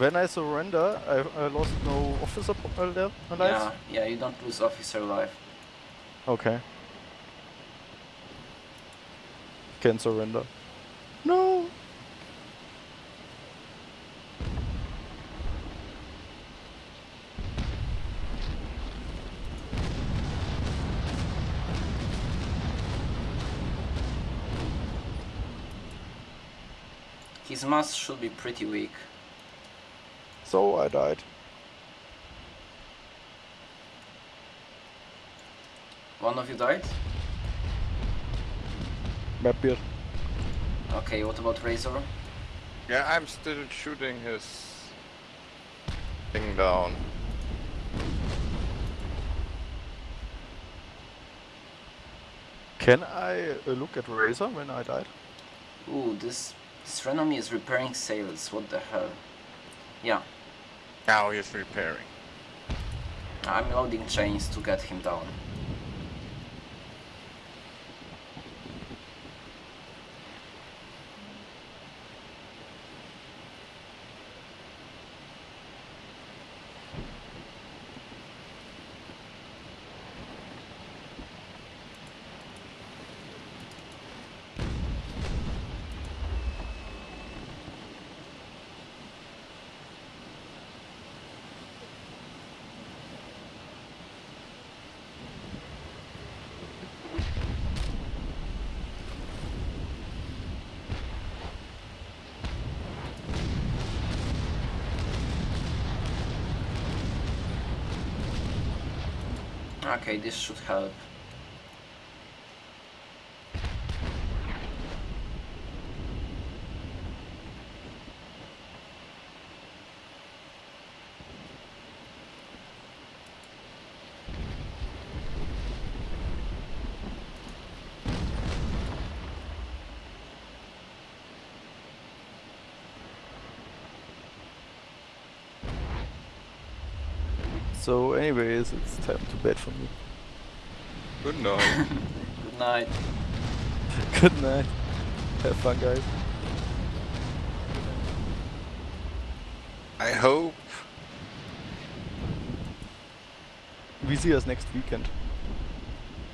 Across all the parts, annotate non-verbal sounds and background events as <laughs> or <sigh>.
When I surrender, I, I lost no officer li- uh. Yeah, yeah, you don't lose officer life. Okay. Can surrender. No! His mass should be pretty weak. So I died. One of you died? Map beard. Okay, what about Razor? Yeah, I'm still shooting his thing down. Can I uh, look at Razor when I died? Ooh, this, this Renommee is repairing sails, what the hell? Yeah, Now he's repairing. I'm loading chains to get him down. Okay, this should help. So anyways, it's time to bed for me. Good night. <laughs> Good night. <laughs> Good night. Have fun guys. I hope. We see us next weekend.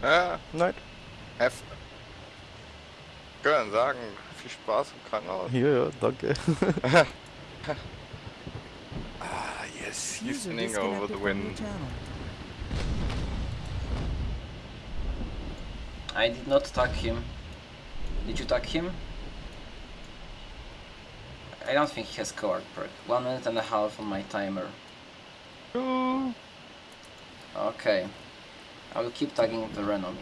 Ja, Night. have. Können sagen, viel Spaß im Krankenhaus. Ja, ja, danke. <laughs> Yes, he's User spinning over the wind. I did not tag him. Did you tag him? I don't think he has coward perk. One minute and a half on my timer. Okay. I will keep tagging the Renommee.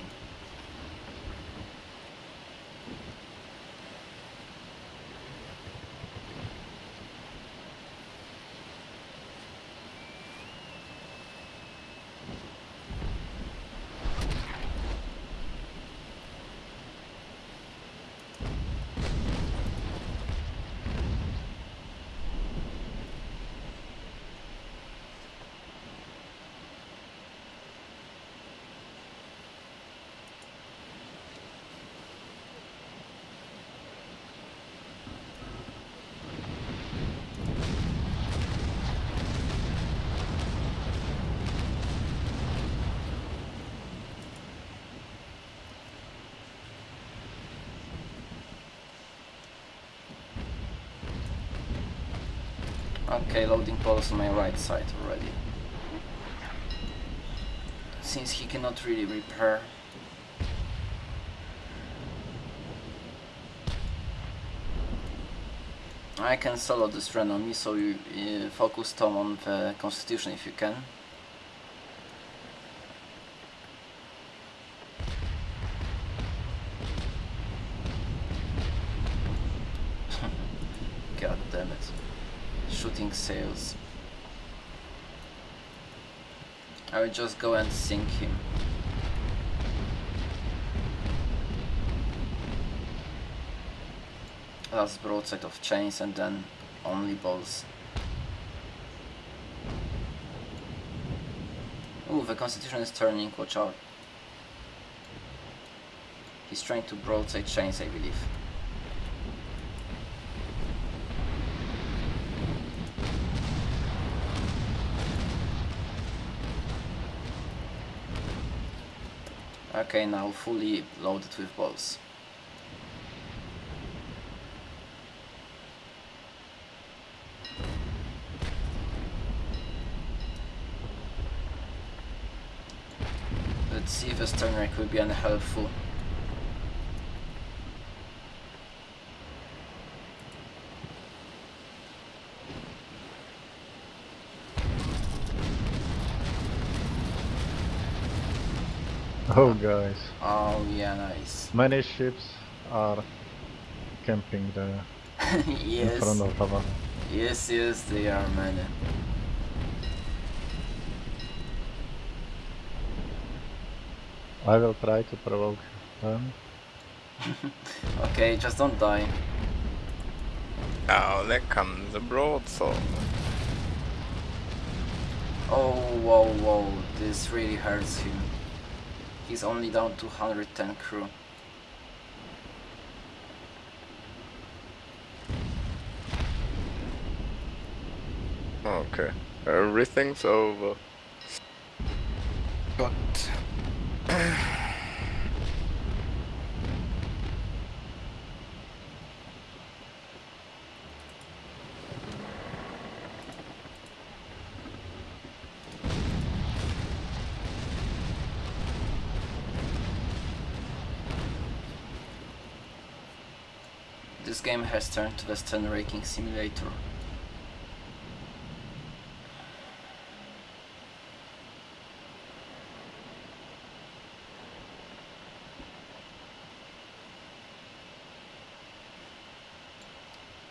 Okay, loading poles on my right side already. Since he cannot really repair. I can solo this Renommee, so you uh, focus Tom on the Constitution if you can. God damn it. Shooting sails. I will just go and sink him. Last broadside of chains and then only balls. Ooh, the constitution is turning, watch out. He's trying to broadside chains, I believe. Okay, now fully loaded with balls. Let's see if a stern rack will be any <laughs> Oh guys, Oh yeah, nice. many ships are camping there <laughs> in front of Hava. yes, yes, they are many. I will try to provoke them. <laughs> Okay, just don't die. Now there comes the broadsword. Oh, whoa, whoa, this really hurts him. He's only down to 110 crew. Okay. Everything's over. But This game has turned to the stern raking simulator.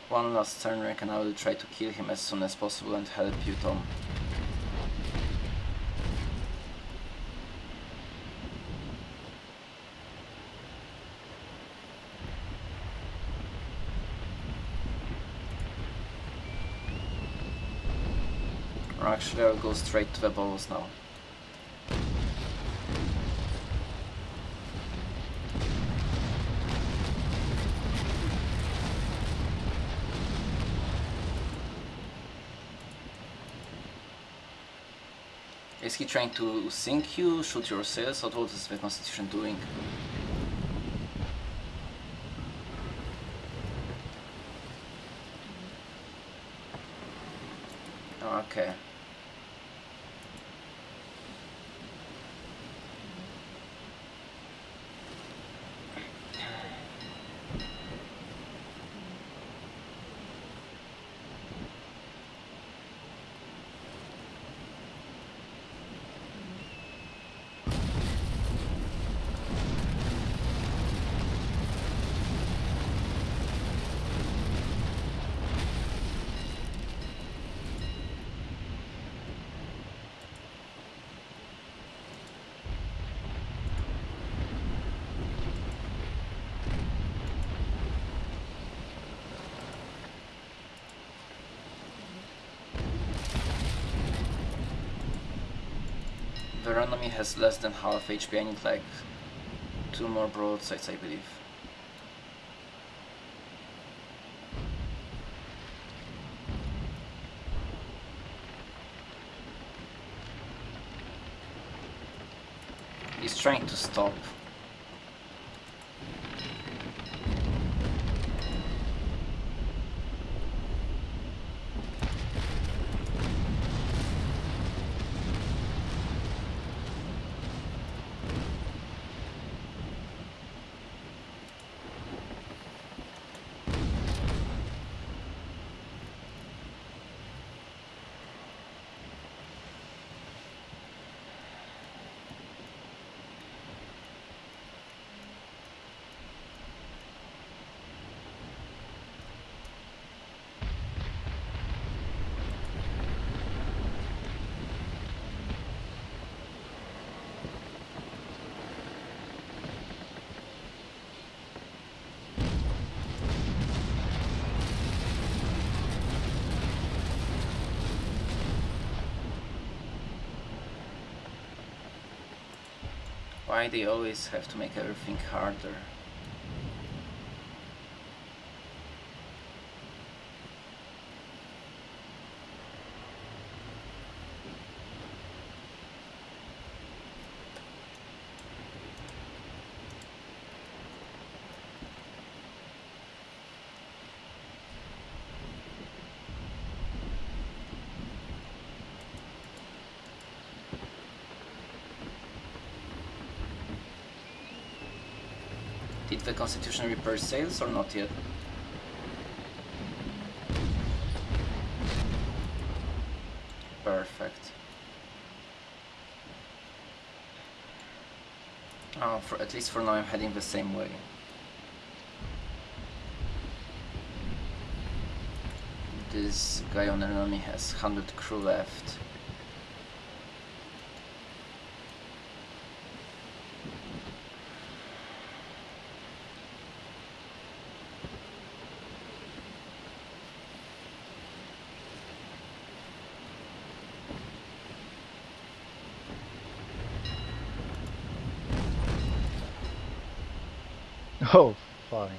One last turn rake and I will try to kill him as soon as possible and help you Tom. Or actually I'll go straight to the balls now. Is he trying to sink you, shoot your sails, or what is the Constitution doing? Okay. Veronomy has less than half HP, I need like two more broadsides I believe. He's trying to stop. Why they always have to make everything harder? Did the Constitution repair sails or not yet? Perfect. Oh, for at least for now I'm heading the same way. This guy on enemy has 100 crew left. Oh, fine.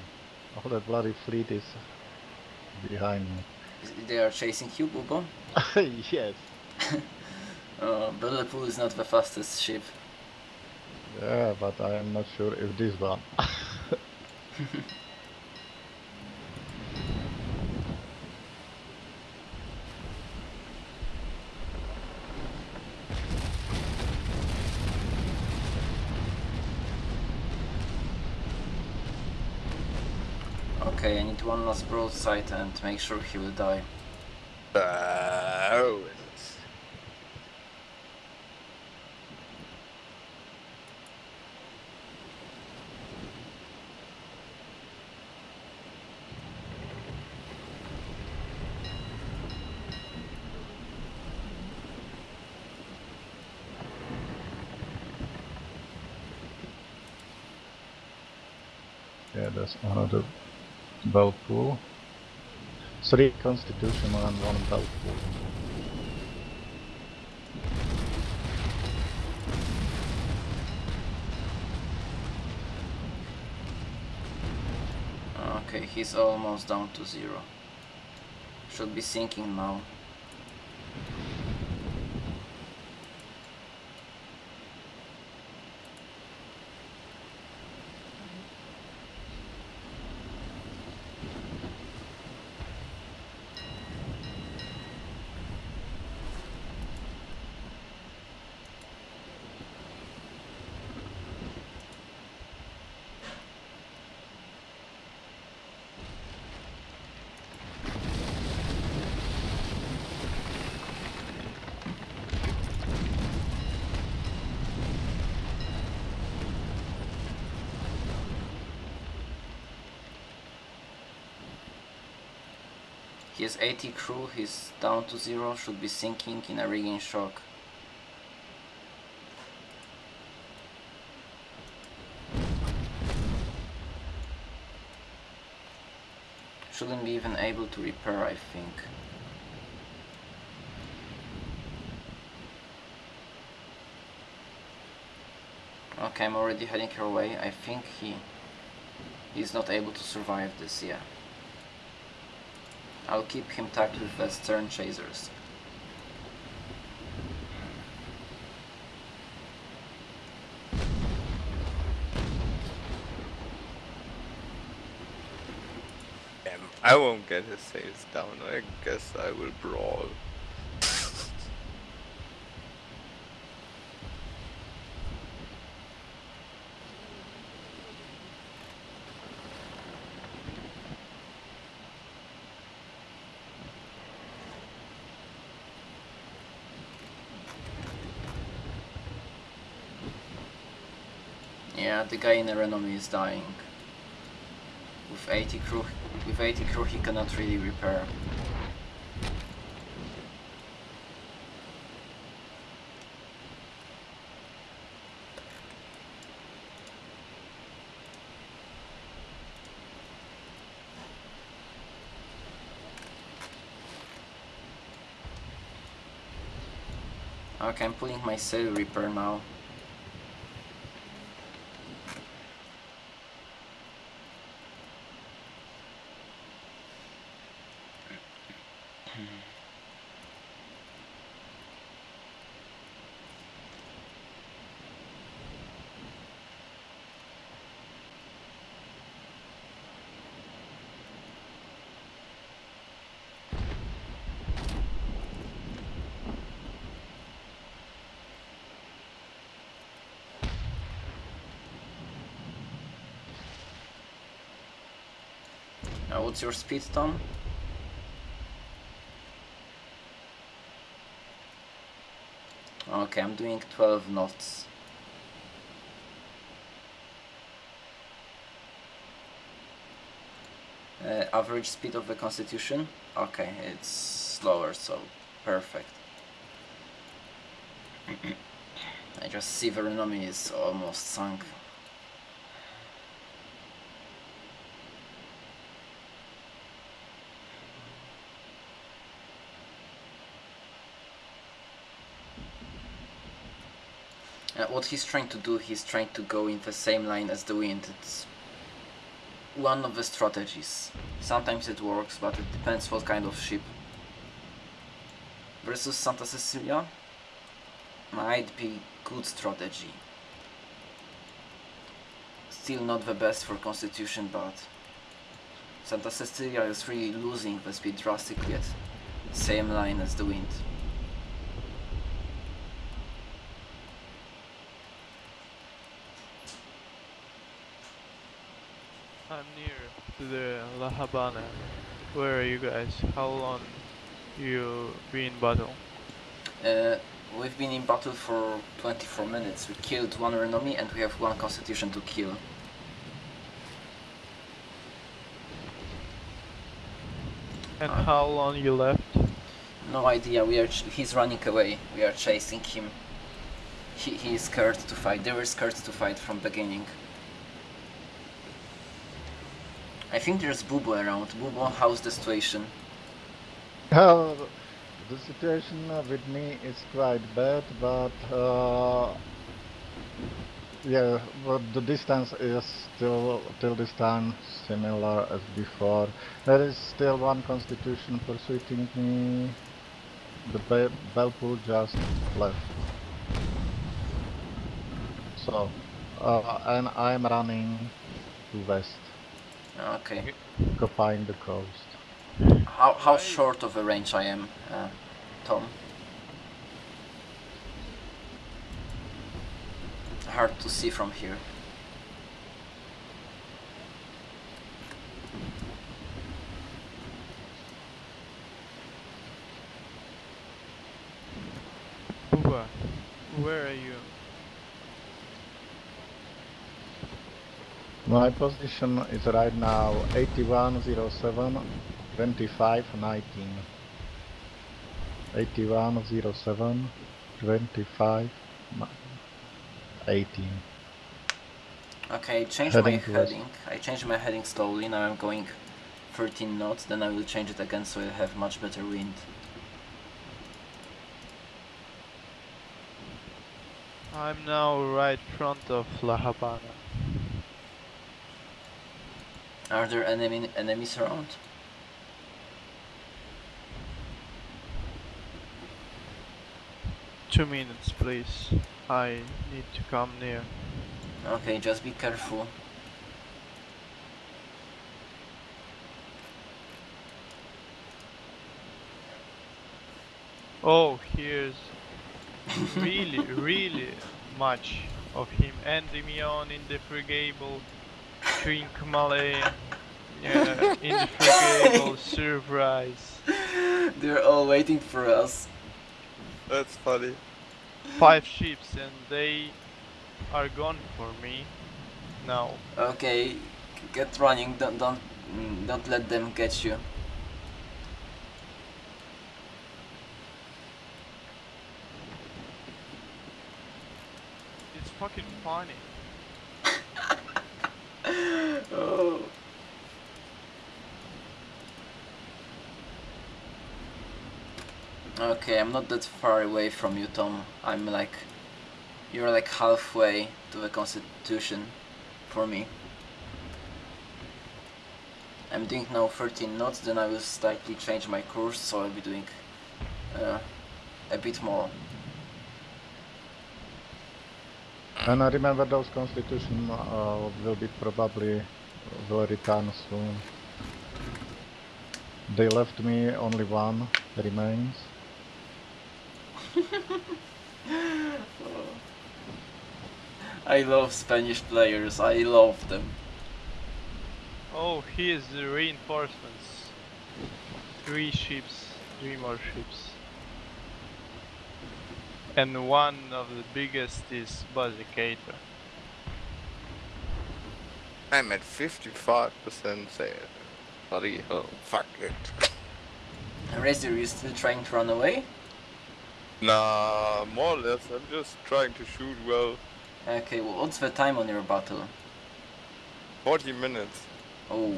All that bloody fleet is behind me. They are chasing you, Bubo? <laughs> yes. <laughs> Uh, Liverpool is not the fastest ship. Yeah, but I am not sure if this one. <laughs> Okay, I need last broadside and make sure he will die. Uh, oh, it's- yeah, there's another Belle Poule. Three constitutional and one Belle Poule. Okay, he's almost down to zero. Should be sinking now. He has 80 crew, he's down to zero, should be sinking in a rigging shock. Shouldn't be even able to repair, I think. Okay, I'm already heading her way. I think he he's not able to survive this, yeah. I'll keep him tagged with the stern chasers. I won't get his sails down. I guess I will brawl. Yeah, the guy in the Renommee is dying. With 80 crew, with 80 crew he cannot really repair. Okay, I'm pulling my sail repair now. What's your speed, Tom? Okay, I'm doing 12 knots. Uh, average speed of the Constitution? Okay, it's slower, so perfect. <clears throat> I just see the enemy is almost sunk. What he's trying to do, he's trying to go in the same line as the wind. It's one of the strategies. Sometimes it works, but it depends what kind of ship. Versus Santa Cecilia might be good strategy. Still not the best for Constitution, but Santa Cecilia is really losing the speed drastically at same line as the wind. I'm near to the La Habana. Where are you guys? How long you be in battle? Uh, we've been in battle for 24 minutes. We killed one enemy and we have one constitution to kill. And Uh. how long you left? No idea. We are. Ch- he's running away. We are chasing him. He he is scared to fight. They were scared to fight from beginning. I think there's Bubo around. Bubo, how's the situation? Uh, <laughs> the situation with me is quite bad, but uh, yeah, but the distance is still till this time similar as before. There is still one constitution pursuing me. The be- Belle Poule just left. So, uh, and I'm running to west Okay. to find the coast. How how short of a range I am, uh, Tom? Hard to see from here. Buba, where are you? My position is right now 8107 25 19. 8107 25 18. Okay, change Heading my to west. heading. I changed my heading slowly. Now I'm going 13 knots. Then I will change it again so I have much better wind. I'm now right front of La Habana. Are there enemy enemies around? Two minutes, please. I need to come near. Okay, just be careful. Oh, here's really, <laughs> really much of him. And Endymion in the frigable, Trincomalee yeah, in the frigable, surprise. They're all waiting for us. That's funny. Five ships and they are gone for me now. Okay, get running. Don't don't mm, don't let them catch you. It's fucking funny. Oh. Okay, I'm not that far away from you, Tom. I'm like, you're like halfway to the Constitution for me. I'm doing now 13 knots, then I will slightly change my course, so I'll be doing uh, a bit more. And I remember those constitution uh, will be probably will return soon. They left me only one remains. <laughs> I love Spanish players, I love them. Oh, here's the reinforcements. Three ships, three more ships. And one of the biggest is Basicator. I'm at 55% sale. Bloody hell, fuck it. Razor, you still trying to run away? Nah, more or less, I'm just trying to shoot well. Okay, well, what's the time on your battle? 40 minutes. Oh,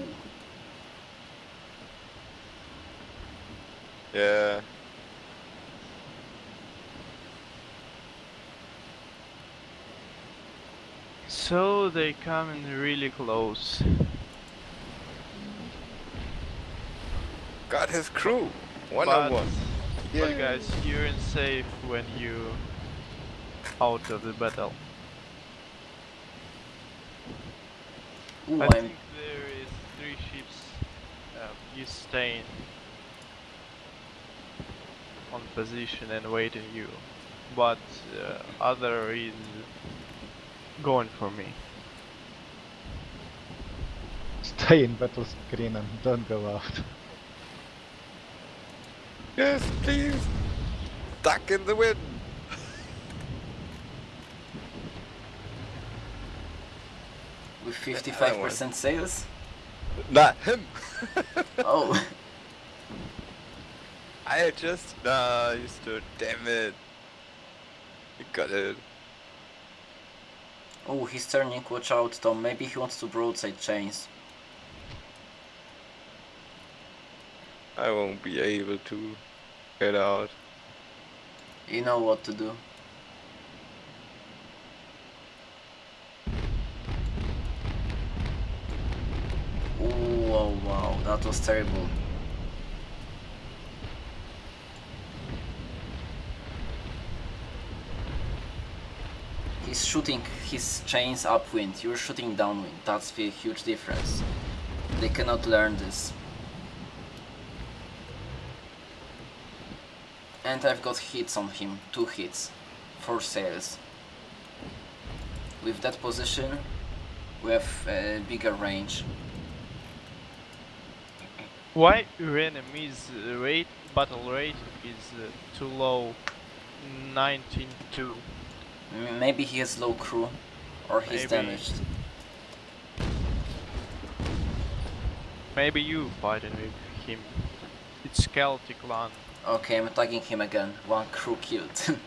Yeah. So they come in really close. Got his crew. One but, on one. but guys, you're in safe when you out of the battle. Ooh, I think there is three ships. Um, you staying on position and waiting you, but uh, other is going for me. <laughs> Stay in battle screen and don't go out. <laughs> Yes, please. Duck in the wind. <laughs> with 55% sales? Not him. Oh, I just nah, you stood. Damn it. You got it. Oh, he's turning, watch out Tom, maybe he wants to broadside chains. I won't be able to get out. You know what to do. Ooh, oh wow, that was terrible. He's shooting his chains upwind, you're shooting downwind. That's the huge difference. They cannot learn this. And I've got hits on him, two hits, four sales. With that position, we have a bigger range. Why your enemy's rate battle rate is uh, too low? 19.2. M- Maybe he has low crew, or he's Maybe. damaged. Maybe you fighting with him. It's Celtic land. Okay, I'm attacking him again. One crew killed. <laughs>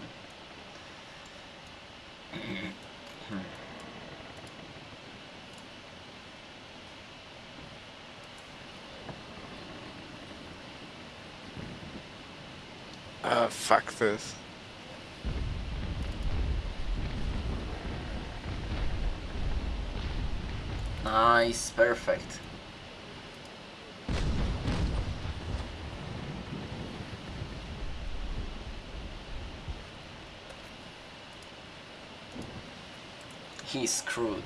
Ah, fuck this. Nice, perfect. He's screwed.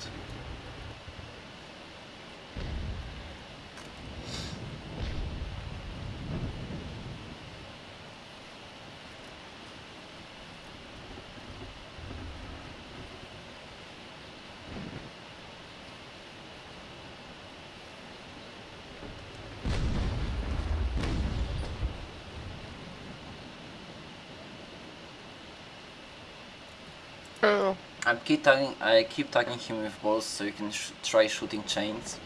I keep tagging, I keep tagging him with balls so you can sh try shooting chains.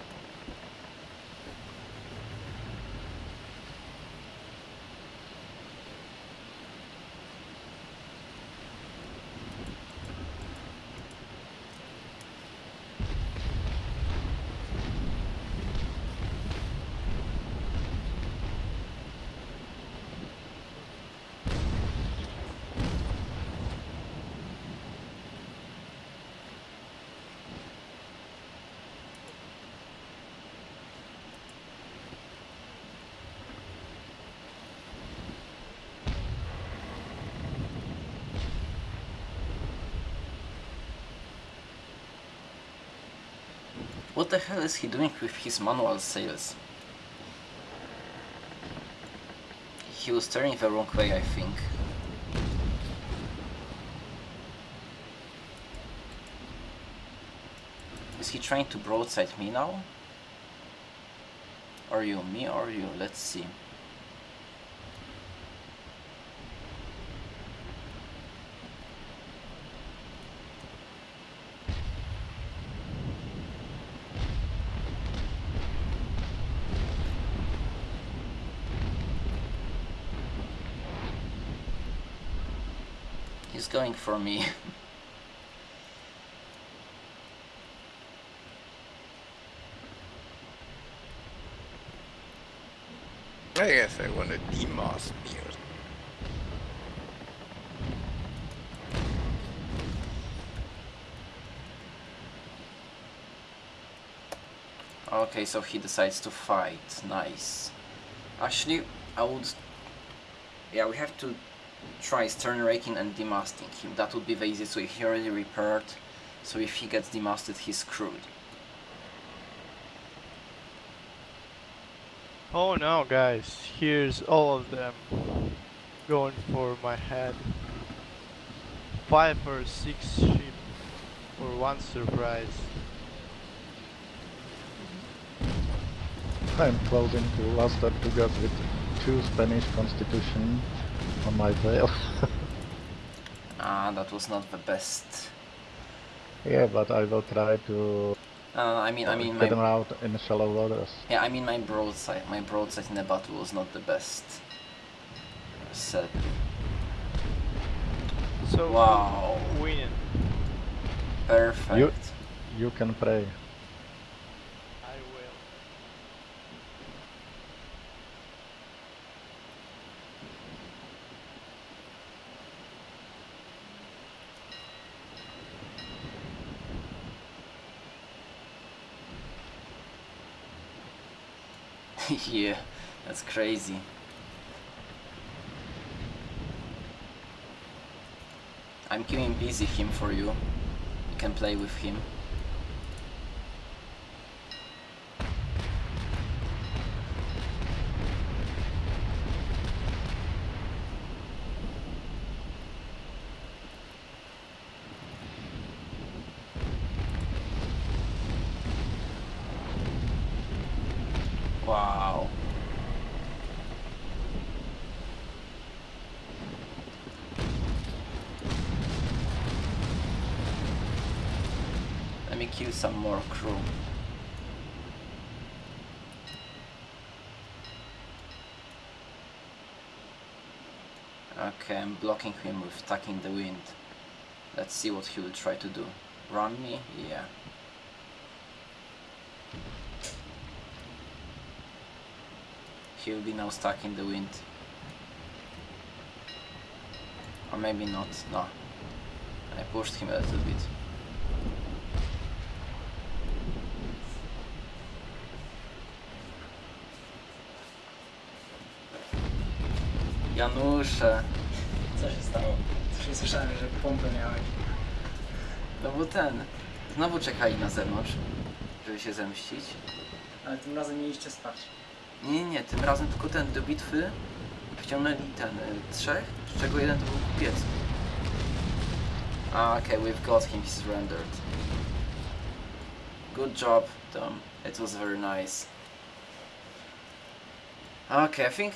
What the hell is he doing with his manual sails? He was turning the wrong way, I think. Is he trying to broadside me now? Or you, me or you? Let's see. He's going for me. <laughs> I guess I want to demoss me or Okay, so he decides to fight. Nice. Actually, I would... Yeah, we have to try stern raking and demasting him. That would be the easiest way. He already repaired, so if he gets demasted, he's screwed. Oh no, guys, here's all of them going for my head. Five or six sheep for one surprise. I'm closing to Las Tortugas with two Spanish constitution on my tail. <laughs> Ah, that was not the best. yeah, but I will try to Uh, I mean, I mean, get them out in shallow waters. yeah, I mean, my broadside, my broadside in the battle was not the best. Sad. So Wow. win. Perfect. You can pray. I will. Yeah, that's crazy. I'm keeping busy him for you. You can play with him. Wow. Let me kill some more crew. Okay, I'm blocking him with Tucking the Wind. Let's see what he will try to do. Run me? Yeah. He'll be now stuck in the wind. Or maybe not, no. I pushed him a little bit. Janusze, Co się stało? Coś nie słyszałem, że pompę miałeś. no bo ten, znowu czekali na zewnątrz, żeby się zemścić. Ale tym razem mieliście spać. Nie, nie, nie, tym razem tylko ten do bitwy wciągnęli ten y, trzech, z czego jeden to był kupiec. Ah, okay, we've got him, surrendered. Good job, Tom. It was very nice. Okay, I think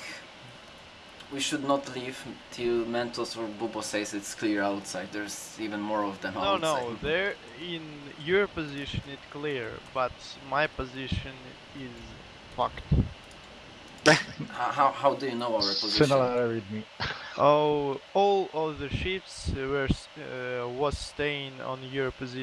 we should not leave till Mentos or Bubo says it's clear outside. There's even more of them No, outside. no, they're in your position. It's clear, but my position is fucked. <laughs> How, how, how do you know our position? Similar with me. Oh, all of the ships were uh, was staying on your position.